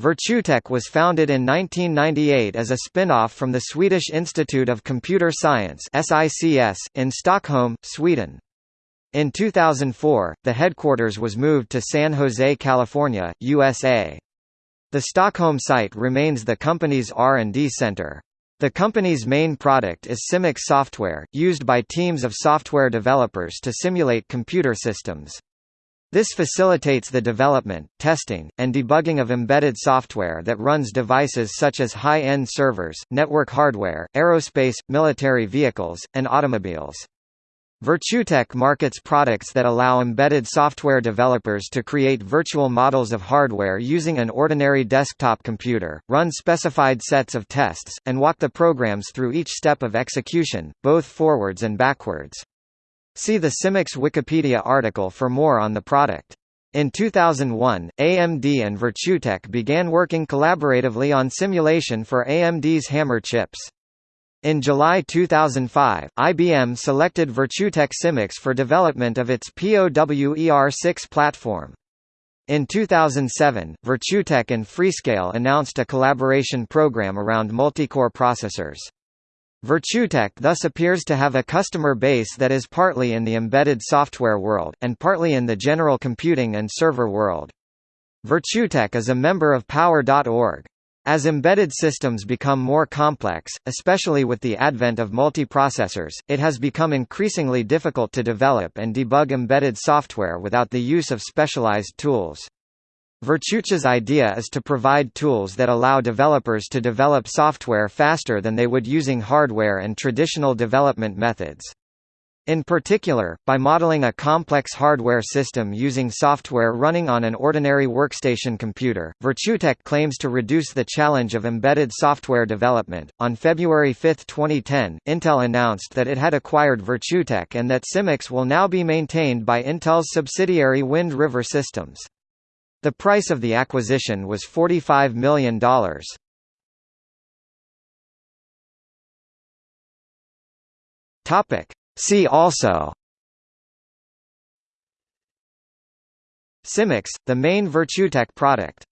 Virtutech was founded in 1998 as a spin-off from the Swedish Institute of Computer Science in Stockholm, Sweden. In 2004, the headquarters was moved to San Jose, California, USA. The Stockholm site remains the company's R&D center. The company's main product is Simics software, used by teams of software developers to simulate computer systems. This facilitates the development, testing, and debugging of embedded software that runs devices such as high-end servers, network hardware, aerospace, military vehicles, and automobiles. Virtutech markets products that allow embedded software developers to create virtual models of hardware using an ordinary desktop computer, run specified sets of tests, and walk the programs through each step of execution, both forwards and backwards. See the Simics Wikipedia article for more on the product. In 2001, AMD and Virtutech began working collaboratively on simulation for AMD's Hammer chips. In July 2005, IBM selected Virtutech Simics for development of its POWER6 platform. In 2007, Virtutech and Freescale announced a collaboration program around multicore processors. Virtutech thus appears to have a customer base that is partly in the embedded software world, and partly in the general computing and server world. Virtutech is a member of Power.org. As embedded systems become more complex, especially with the advent of multiprocessors, it has become increasingly difficult to develop and debug embedded software without the use of specialized tools. Virtutech's idea is to provide tools that allow developers to develop software faster than they would using hardware and traditional development methods. In particular, by modeling a complex hardware system using software running on an ordinary workstation computer, Virtutech claims to reduce the challenge of embedded software development. On February 5, 2010, Intel announced that it had acquired Virtutech and that Simics will now be maintained by Intel's subsidiary Wind River Systems. The price of the acquisition was $45 million. See also. Simics, the main Virtutech product